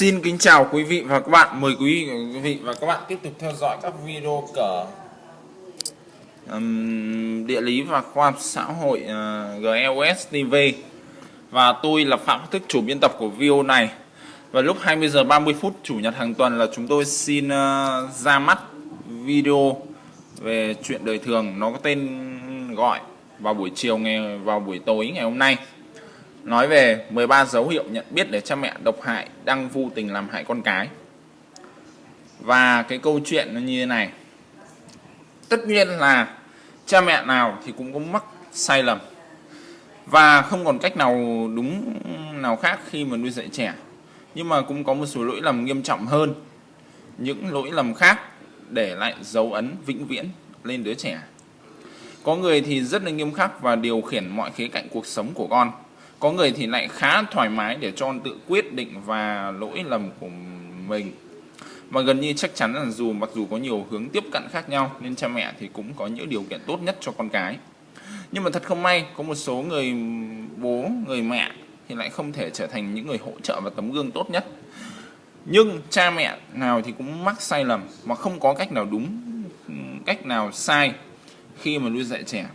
Xin kính chào quý vị và các bạn. Mời quý vị và các bạn tiếp tục theo dõi các video của um, địa lý và khoa học xã hội ờ, uh, GLS TV. Và tôi là Phạm Thức chủ biên tập của video này. Và lúc 20 giờ 30 phút chủ nhật hàng tuần là chúng tôi xin uh, ra mắt video về chuyện đời thường. Nó có tên gọi vào buổi chiều ngày vào buổi tối ngày hôm nay nói về 13 dấu hiệu nhận biết để cha mẹ độc hại đang vô tình làm hại con cái. Và cái câu chuyện nó như thế này. Tất nhiên là cha mẹ nào thì cũng có mắc sai lầm. Và không còn cách nào đúng, nào khác khi mà nuôi dạy trẻ. Nhưng mà cũng có một số lỗi lầm nghiêm trọng hơn. Những lỗi lầm khác để lại dấu ấn vĩnh viễn lên đứa trẻ. Có người thì rất là nghiêm khắc và điều khiển mọi khía cạnh cuộc sống của con có người thì lại khá thoải mái để cho con tự quyết định và lỗi lầm của mình. Mà gần như chắc chắn là dù mặc dù có nhiều hướng tiếp cận khác nhau, nên cha mẹ thì cũng có những điều kiện tốt nhất cho con cái. Nhưng mà thật không may, có một số người bố, người mẹ thì lại không thể trở thành những người hỗ trợ và tấm gương tốt nhất. Nhưng cha mẹ nào thì cũng mắc sai lầm mà không có cách nào đúng, cách nào sai khi mà nuôi dạy trẻ.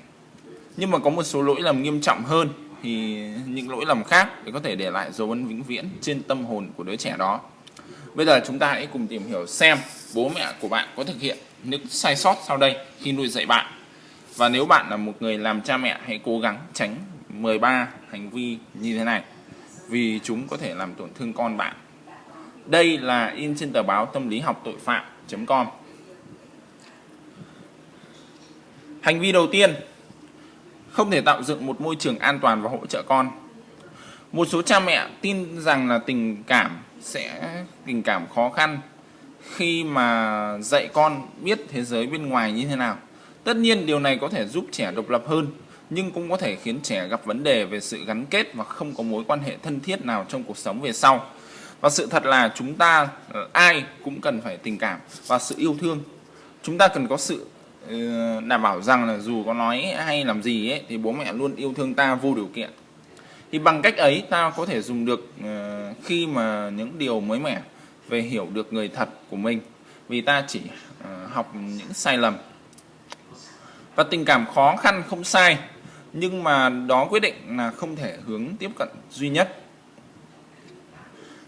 Nhưng mà có một số lỗi lầm nghiêm trọng hơn thì những lỗi lầm khác để có thể để lại dấu ấn vĩnh viễn trên tâm hồn của đứa trẻ đó. Bây giờ chúng ta hãy cùng tìm hiểu xem bố mẹ của bạn có thực hiện những sai sót sau đây khi nuôi dạy bạn. Và nếu bạn là một người làm cha mẹ, hãy cố gắng tránh 13 hành vi như thế này, vì chúng có thể làm tổn thương con bạn. Đây là in trên tờ báo tâm lý học tội phạm.com hành vi đầu tiên không thể tạo dựng một môi trường an toàn và hỗ trợ con. Một số cha mẹ tin rằng là tình cảm sẽ, tình cảm khó khăn khi mà dạy con biết thế giới bên ngoài như thế nào. Tất nhiên điều này có thể giúp trẻ độc lập hơn, nhưng cũng có thể khiến trẻ gặp vấn đề về sự gắn kết và không có mối quan hệ thân thiết nào trong cuộc sống về sau. Và sự thật là chúng ta, ai cũng cần phải tình cảm và sự yêu thương. Chúng ta cần có sự đảm bảo rằng là dù có nói hay làm gì ấy, thì bố mẹ luôn yêu thương ta vô điều kiện. Thì bằng cách ấy, ta có thể dùng được ờ, khi mà những điều mới mẻ về hiểu được người thật của mình. Vì ta chỉ ờ, học những sai lầm. Và tình cảm khó khăn không sai, nhưng mà đó quyết định là không thể hướng tiếp cận duy nhất.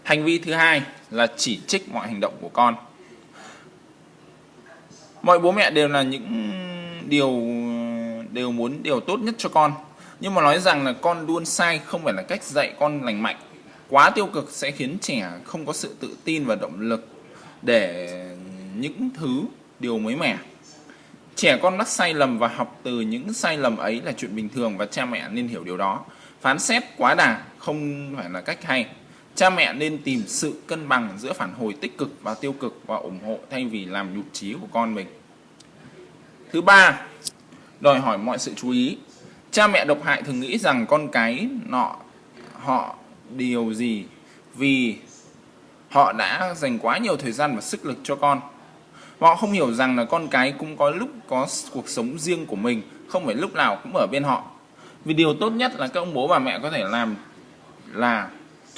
Hành vi thứ hai là chỉ trích mọi hành động của con mọi bố mẹ đều là những điều, đều muốn điều tốt nhất cho con. Nhưng mà nói rằng là con luôn sai, không phải là cách dạy con lành mạnh. Quá tiêu cực sẽ khiến trẻ không có sự tự tin và động lực để những thứ, điều mới mẻ. Trẻ con mắc sai lầm và học từ những sai lầm ấy là chuyện bình thường và cha mẹ nên hiểu điều đó. Phán xét quá đà không phải là cách hay cha mẹ nên tìm sự cân bằng giữa phản hồi tích cực và tiêu cực và ủng hộ thay vì làm nhụt chí của con mình. Thứ ba, đòi hỏi mọi sự chú ý. Cha mẹ độc hại thường nghĩ rằng con cái nọ, họ điều gì vì họ đã dành quá nhiều thời gian và sức lực cho con. Họ không hiểu rằng là con cái cũng có lúc có cuộc sống riêng của mình, không phải lúc nào cũng ở bên họ. Vì điều tốt nhất là các ông bố bà mẹ có thể làm là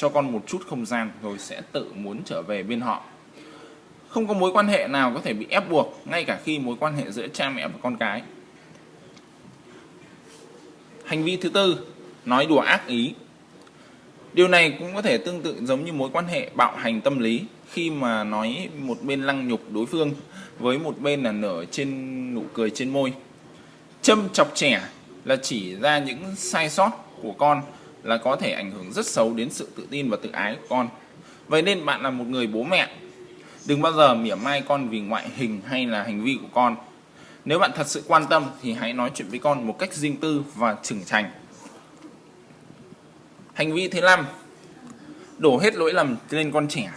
cho con một chút không gian rồi sẽ tự muốn trở về bên họ. Không có mối quan hệ nào có thể bị ép buộc, ngay cả khi mối quan hệ giữa cha mẹ và con cái. Hành vi thứ tư, nói đùa ác ý. Điều này cũng có thể tương tự giống như mối quan hệ bạo hành tâm lý, khi mà nói một bên lăng nhục đối phương với một bên là nở trên, nụ cười trên môi. Châm chọc trẻ là chỉ ra những sai sót của con là có thể ảnh hưởng rất xấu đến sự tự tin và tự ái của con. Vậy nên bạn là một người bố mẹ. Đừng bao giờ mỉa mai con vì ngoại hình hay là hành vi của con. Nếu bạn thật sự quan tâm thì hãy nói chuyện với con một cách riêng tư và trưởng thành. Hành vi thứ năm, đổ hết lỗi lầm lên con trẻ.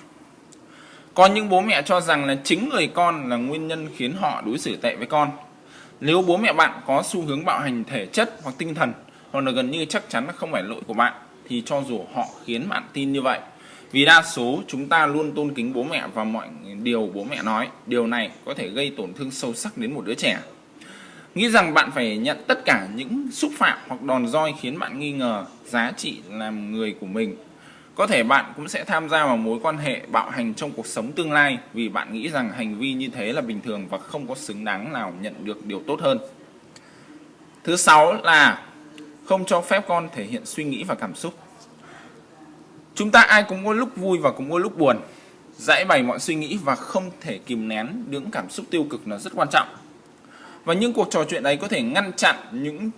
Có những bố mẹ cho rằng là chính người con là nguyên nhân khiến họ đối xử tệ với con. Nếu bố mẹ bạn có xu hướng bạo hành thể chất hoặc tinh thần hoặc là gần như chắc chắn là không phải lỗi của bạn, thì cho dù họ khiến bạn tin như vậy, vì đa số chúng ta luôn tôn kính bố mẹ và mọi điều bố mẹ nói, điều này có thể gây tổn thương sâu sắc đến một đứa trẻ nghĩ rằng bạn phải nhận tất cả những xúc phạm hoặc đòn roi khiến bạn nghi ngờ giá trị làm người của mình Có thể bạn cũng sẽ tham gia vào mối quan hệ bạo hành trong cuộc sống tương lai, vì bạn nghĩ rằng hành vi như thế là bình thường và không có xứng đáng nào nhận được điều tốt hơn. Thứ sáu là không cho phép con thể hiện suy nghĩ và cảm xúc. Chúng ta ai cũng có lúc vui và cũng có lúc buồn. Giải bày mọi suy nghĩ và không thể kìm nén những cảm xúc tiêu cực là rất quan trọng. Và những cuộc trò chuyện ấy có thể ngăn chặn những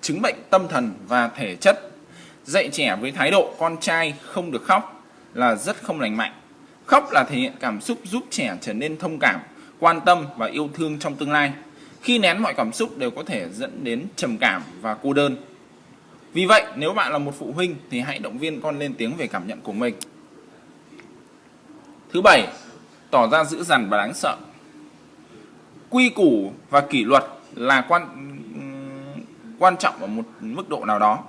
chứng bệnh tâm thần và thể chất. Dạy trẻ với thái độ con trai không được khóc là rất không lành mạnh. Khóc là thể hiện cảm xúc giúp trẻ trở nên thông cảm, quan tâm và yêu thương trong tương lai. Khi nén mọi cảm xúc đều có thể dẫn đến trầm cảm và cô đơn. Vì vậy, nếu bạn là một phụ huynh thì hãy động viên con lên tiếng về cảm nhận của mình. Thứ bảy, tỏ ra dữ dằn và đáng sợ. Quy củ và kỷ luật là quan quan trọng ở một mức độ nào đó.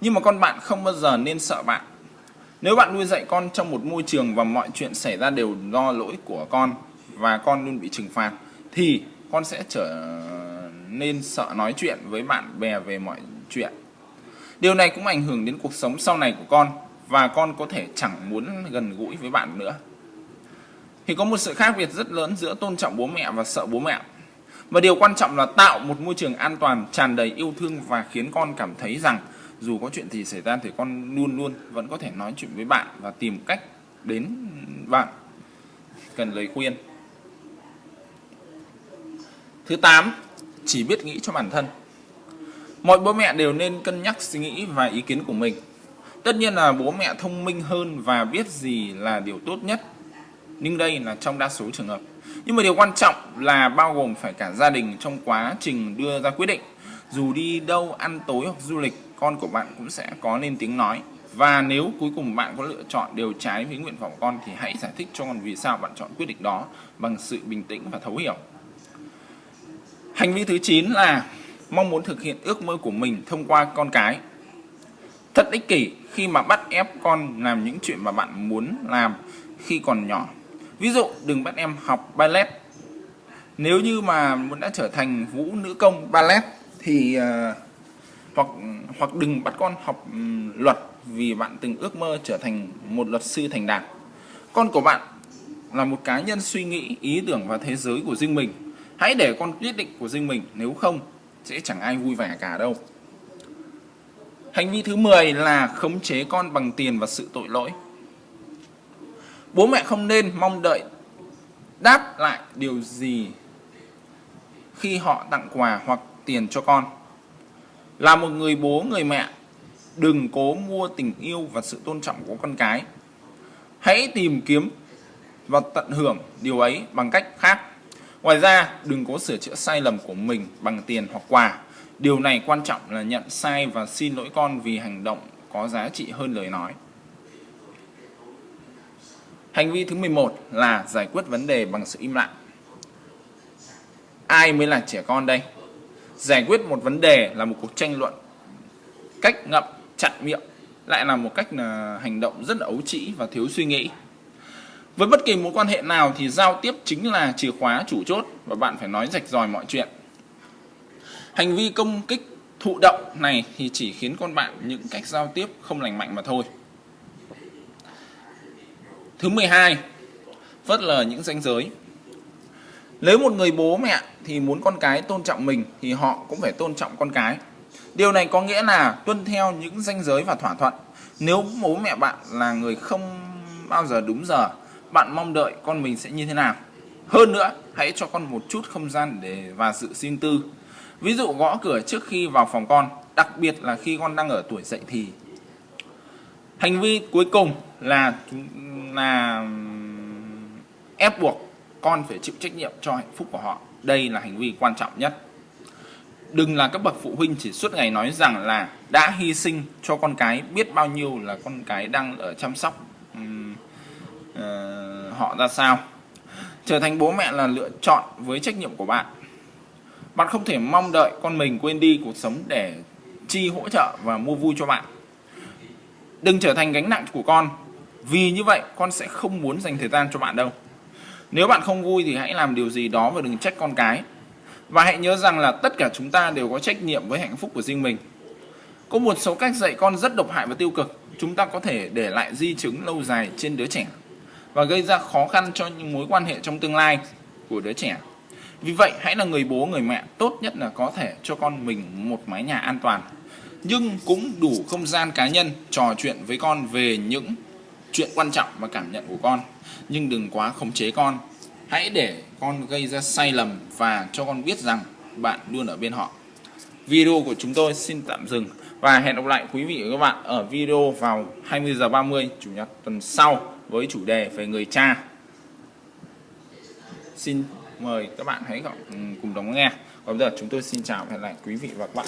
Nhưng mà con bạn không bao giờ nên sợ bạn. Nếu bạn nuôi dạy con trong một môi trường và mọi chuyện xảy ra đều do lỗi của con và con luôn bị trừng phạt thì con sẽ trở nên sợ nói chuyện với bạn bè về mọi chuyện. Điều này cũng ảnh hưởng đến cuộc sống sau này của con và con có thể chẳng muốn gần gũi với bạn nữa. Thì có một sự khác biệt rất lớn giữa tôn trọng bố mẹ và sợ bố mẹ. Và điều quan trọng là tạo một môi trường an toàn, tràn đầy yêu thương và khiến con cảm thấy rằng dù có chuyện gì xảy ra thì con luôn luôn vẫn có thể nói chuyện với bạn và tìm cách đến bạn cần lời khuyên. Thứ 8, chỉ biết nghĩ cho bản thân. Mọi bố mẹ đều nên cân nhắc suy nghĩ và ý kiến của mình. Tất nhiên là bố mẹ thông minh hơn và biết gì là điều tốt nhất. Nhưng đây là trong đa số trường hợp. Nhưng mà điều quan trọng là bao gồm phải cả gia đình trong quá trình đưa ra quyết định. Dù đi đâu ăn tối hoặc du lịch, con của bạn cũng sẽ có nên tiếng nói. Và nếu cuối cùng bạn có lựa chọn đều trái với nguyện vọng con thì hãy giải thích cho con vì sao bạn chọn quyết định đó bằng sự bình tĩnh và thấu hiểu. Hành vi thứ 9 là mong muốn thực hiện ước mơ của mình thông qua con cái. Thật ích kỷ khi mà bắt ép con làm những chuyện mà bạn muốn làm khi còn nhỏ. Ví dụ đừng bắt em học ballet. Nếu như mà muốn đã trở thành vũ nữ công ballet thì uh, hoặc hoặc đừng bắt con học um, luật vì bạn từng ước mơ trở thành một luật sư thành đạt. Con của bạn là một cá nhân suy nghĩ, ý tưởng và thế giới của riêng mình. Hãy để con quyết định của riêng mình, nếu không sẽ chẳng ai vui vẻ cả đâu. Hành vi thứ 10 là khống chế con bằng tiền và sự tội lỗi. Bố mẹ không nên mong đợi đáp lại điều gì khi họ tặng quà hoặc tiền cho con. Là một người bố, người mẹ, đừng cố mua tình yêu và sự tôn trọng của con cái. Hãy tìm kiếm và tận hưởng điều ấy bằng cách khác Ngoài ra, đừng có sửa chữa sai lầm của mình bằng tiền hoặc quà. Điều này quan trọng là nhận sai và xin lỗi con vì hành động có giá trị hơn lời nói. Hành vi thứ 11 là giải quyết vấn đề bằng sự im lặng. Ai mới là trẻ con đây? Giải quyết một vấn đề là một cuộc tranh luận. Cách ngậm, chặn miệng lại là một cách là hành động rất là ấu trĩ và thiếu suy nghĩ. Với bất kỳ mối quan hệ nào thì giao tiếp chính là chìa khóa chủ chốt và bạn phải nói rạch ròi mọi chuyện. Hành vi công kích thụ động này thì chỉ khiến con bạn những cách giao tiếp không lành mạnh mà thôi. Thứ 12, phớt lờ những ranh giới. Nếu một người bố mẹ thì muốn con cái tôn trọng mình thì họ cũng phải tôn trọng con cái. Điều này có nghĩa là tuân theo những ranh giới và thỏa thuận. Nếu bố mẹ bạn là người không bao giờ đúng giờ bạn mong đợi con mình sẽ như thế nào? Hơn nữa, hãy cho con một chút không gian để và sự riêng tư. Ví dụ gõ cửa trước khi vào phòng con, đặc biệt là khi con đang ở tuổi dậy thì. Hành vi cuối cùng là là ép buộc con phải chịu trách nhiệm cho hạnh phúc của họ. Đây là hành vi quan trọng nhất. Đừng là các bậc phụ huynh chỉ suốt ngày nói rằng là đã hy sinh cho con cái biết bao nhiêu là con cái đang ở chăm sóc uh, họ ra sao? Trở thành bố mẹ là lựa chọn với trách nhiệm của bạn. Bạn không thể mong đợi con mình quên đi cuộc sống để chi hỗ trợ và mua vui cho bạn. Đừng trở thành gánh nặng của con. Vì như vậy con sẽ không muốn dành thời gian cho bạn đâu. Nếu bạn không vui thì hãy làm điều gì đó và đừng trách con cái. Và hãy nhớ rằng là tất cả chúng ta đều có trách nhiệm với hạnh phúc của riêng mình. Có một số cách dạy con rất độc hại và tiêu cực. Chúng ta có thể để lại di chứng lâu dài trên đứa trẻ và gây ra khó khăn cho những mối quan hệ trong tương lai của đứa trẻ. Vì vậy, hãy là người bố, người mẹ tốt nhất là có thể cho con mình một mái nhà an toàn. Nhưng cũng đủ không gian cá nhân trò chuyện với con về những chuyện quan trọng và cảm nhận của con. Nhưng đừng quá khống chế con. Hãy để con gây ra sai lầm và cho con biết rằng bạn luôn ở bên họ. Video của chúng tôi xin tạm dừng và hẹn gặp lại quý vị và các bạn ở video vào 20h30 chủ nhật tuần sau với chủ đề về người cha. Xin mời các bạn hãy ừ, cùng đón nghe. Còn bây giờ chúng tôi xin chào và hẹn lại quý vị và các bạn.